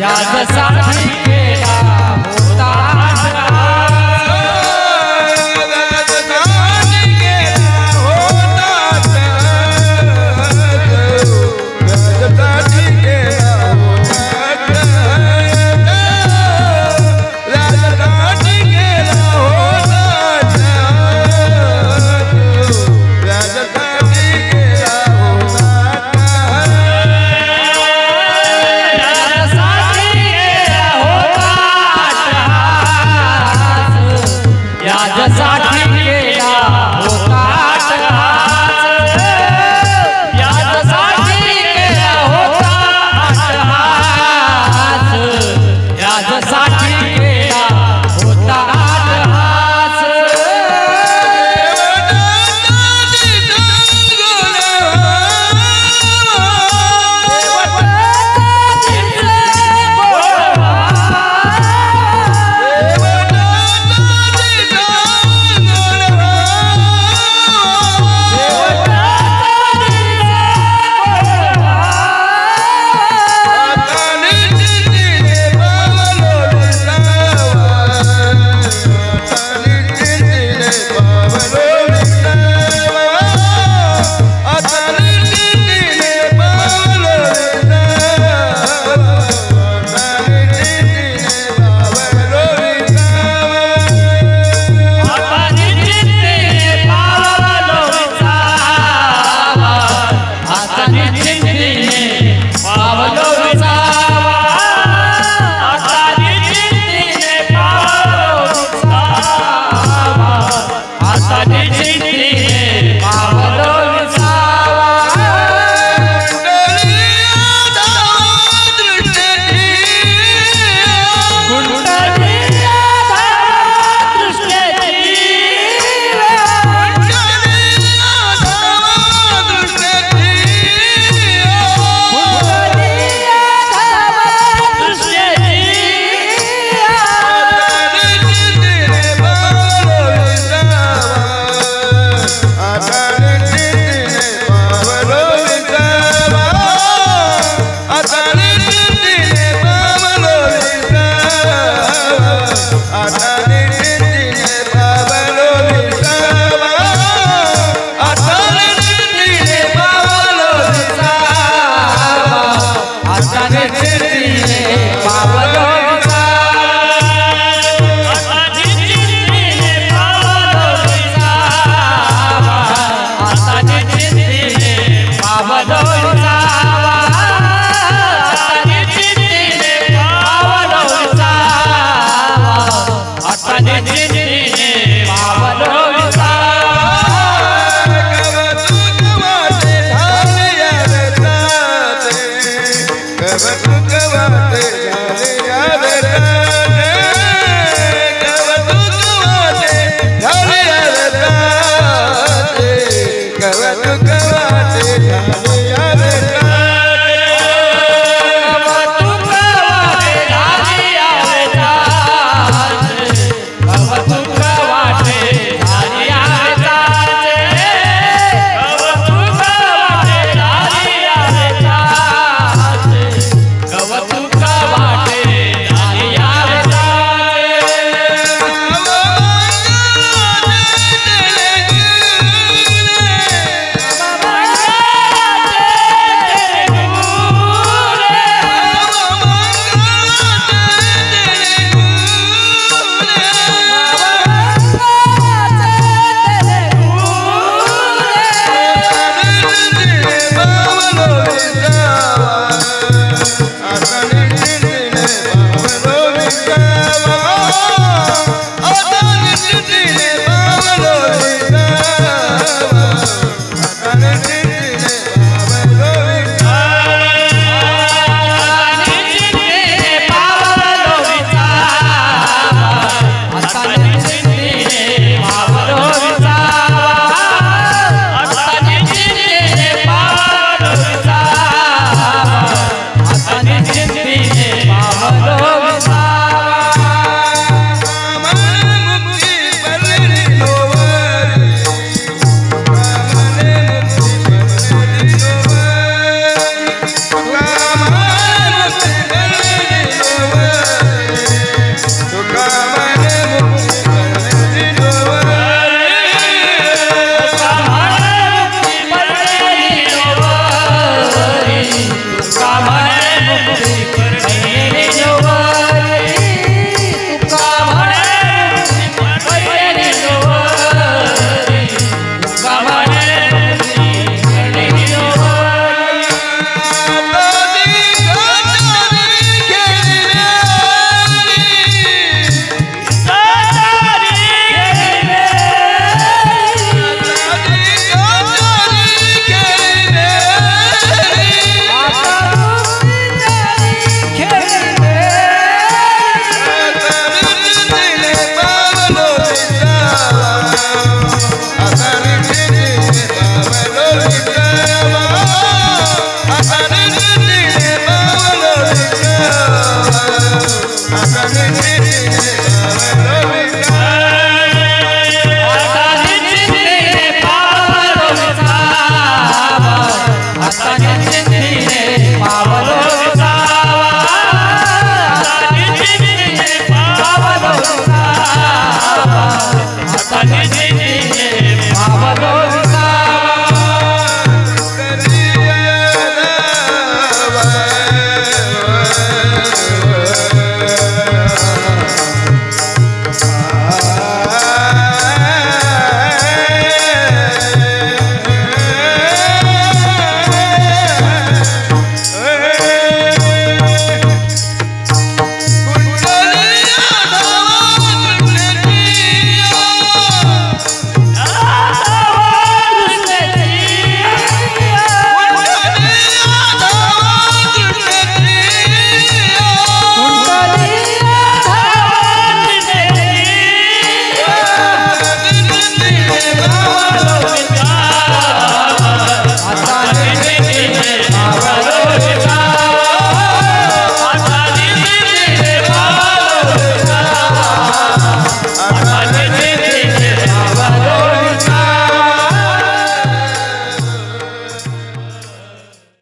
या